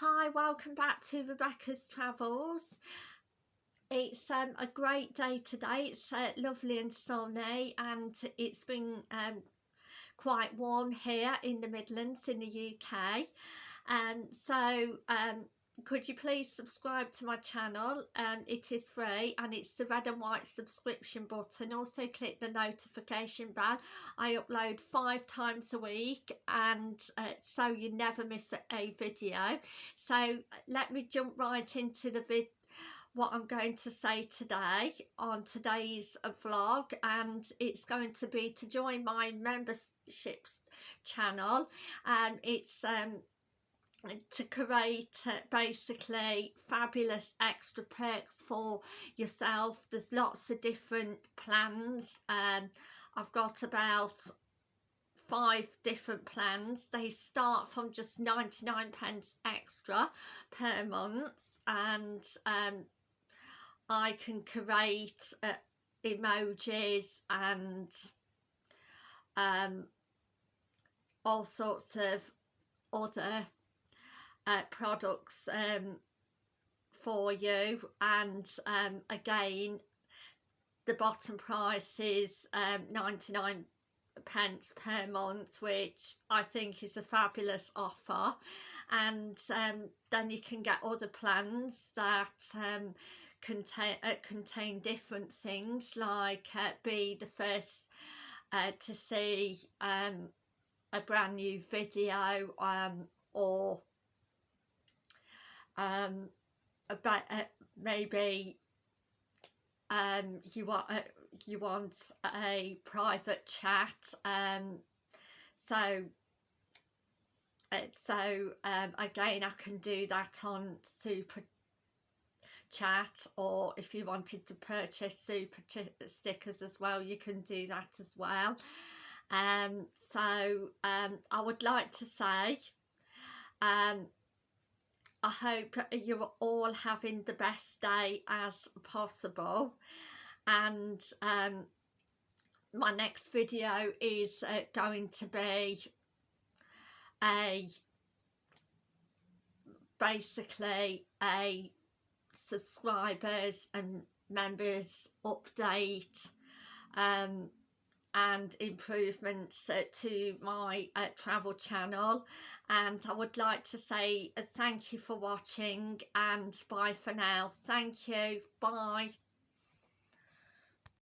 Hi, welcome back to Rebecca's Travels. It's um, a great day today. It's uh, lovely and sunny and it's been um, quite warm here in the Midlands in the UK. Um, so um, could you please subscribe to my channel? Um, it is free and it's the red and white subscription button. Also click the notification bell. I upload five times a week and uh, so you never miss a video. So let me jump right into the vid what I'm going to say today on today's vlog and it's going to be to join my memberships channel. And it's um to create uh, basically fabulous extra perks for yourself. There's lots of different plans um i've got about five different plans. They start from just 99 pence extra per month and um i can create uh, emojis and um all sorts of other uh, products um, for you. And um, again the bottom price is um, 99 pence per month which I think is a fabulous offer. And um, then you can get other plans that um, contain uh, contain different things like uh, be the first uh, to see um, a brand new video um, or um, about uh, maybe um, you want uh, you want a private chat um, so uh, so um, again I can do that on super chat or if you wanted to purchase super stickers as well you can do that as well. Um so um I would like to say um I hope you're all having the best day as possible. And um, my next video is uh, going to be a basically a subscribers and members update um, and improvements uh, to my uh, travel channel. And I would like to say uh, thank you for watching and bye for now. Thank you. Bye